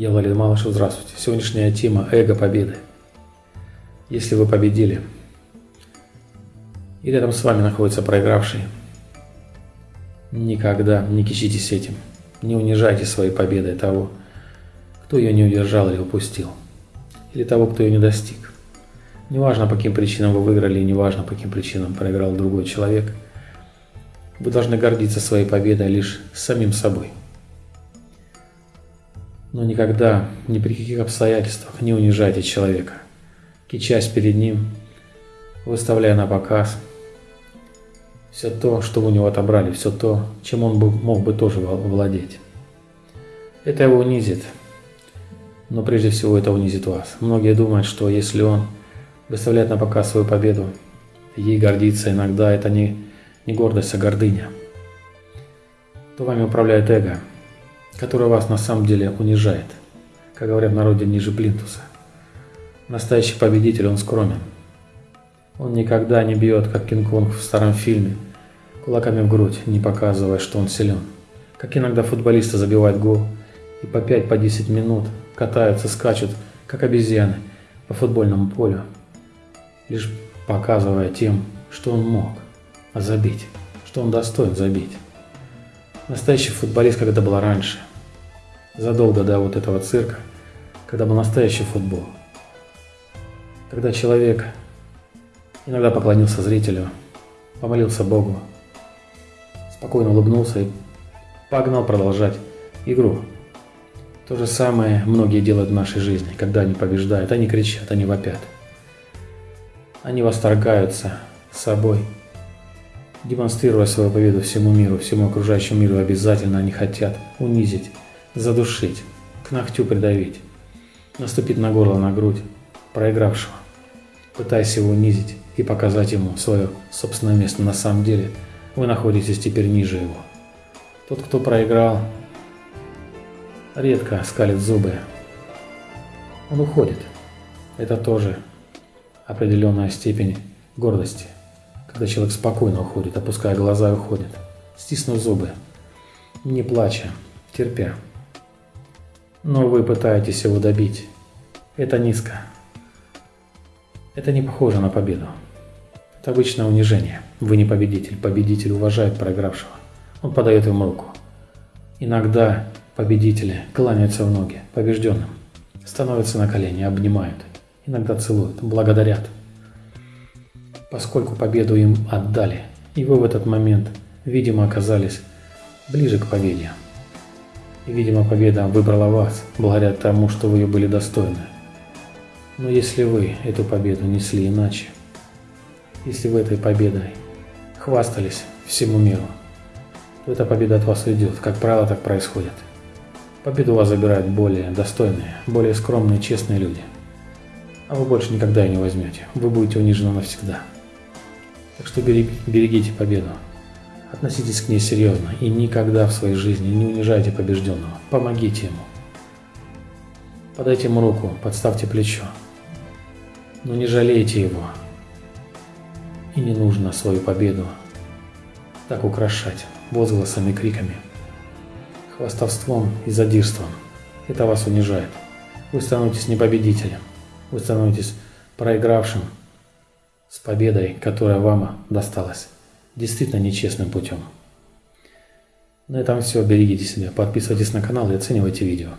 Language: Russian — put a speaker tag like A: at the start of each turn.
A: Я Валерий Малышев, здравствуйте. Сегодняшняя тема – эго победы. Если вы победили, и рядом с вами находится проигравший, никогда не кичитесь этим. Не унижайте своей победой того, кто ее не удержал или упустил, или того, кто ее не достиг. Неважно, по каким причинам вы выиграли, неважно, по каким причинам проиграл другой человек, вы должны гордиться своей победой лишь самим собой – но никогда, ни при каких обстоятельствах не унижайте человека, кичась перед ним, выставляя на показ все то, что у него отобрали, все то, чем он мог бы тоже владеть. Это его унизит, но прежде всего это унизит вас. Многие думают, что если он выставляет на показ свою победу, ей гордится иногда, это не, не гордость, а гордыня, то вами управляет эго – которая вас на самом деле унижает, как говорят в народе ниже плинтуса. Настоящий победитель, он скромен. Он никогда не бьет, как Кинг-Конг в старом фильме, кулаками в грудь, не показывая, что он силен. Как иногда футболисты забивают гол и по 5-10 по 10 минут катаются, скачут, как обезьяны, по футбольному полю, лишь показывая тем, что он мог забить, что он достоин забить. Настоящий футболист, это было раньше. Задолго до вот этого цирка, когда был настоящий футбол. Когда человек иногда поклонился зрителю, помолился Богу, спокойно улыбнулся и погнал продолжать игру. То же самое многие делают в нашей жизни, когда они побеждают, они кричат, они вопят. Они восторгаются собой, демонстрируя свою победу всему миру, всему окружающему миру, обязательно они хотят унизить, задушить, к ногтю придавить, наступить на горло, на грудь проигравшего, пытаясь его унизить и показать ему свое собственное место. На самом деле вы находитесь теперь ниже его. Тот, кто проиграл, редко скалит зубы. Он уходит. Это тоже определенная степень гордости – когда человек спокойно уходит, опуская глаза и уходит, стиснув зубы, не плача, терпя. Но вы пытаетесь его добить. Это низко. Это не похоже на победу. Это обычное унижение. Вы не победитель. Победитель уважает проигравшего. Он подает ему руку. Иногда победители кланяются в ноги побежденным, становятся на колени, обнимают, иногда целуют, благодарят – поскольку победу им отдали, и вы в этот момент, видимо, оказались ближе к победе. И, видимо, победа выбрала вас, благодаря тому, что вы ее были достойны. Но если вы эту победу несли иначе, если вы этой победой хвастались всему миру, то эта победа от вас уйдет. Как правило, так происходит. Победу у вас забирают более достойные, более скромные, честные люди. А вы больше никогда ее не возьмете. Вы будете унижены навсегда. Так что берегите победу. Относитесь к ней серьезно и никогда в своей жизни не унижайте побежденного. Помогите ему. Подайте ему руку, подставьте плечо. Но не жалейте его. И не нужно свою победу так украшать возгласами, криками, хвастовством и задирством. Это вас унижает. Вы становитесь не победителем, вы становитесь проигравшим с победой, которая вам досталась действительно нечестным путем. На этом все. Берегите себя, подписывайтесь на канал и оценивайте видео.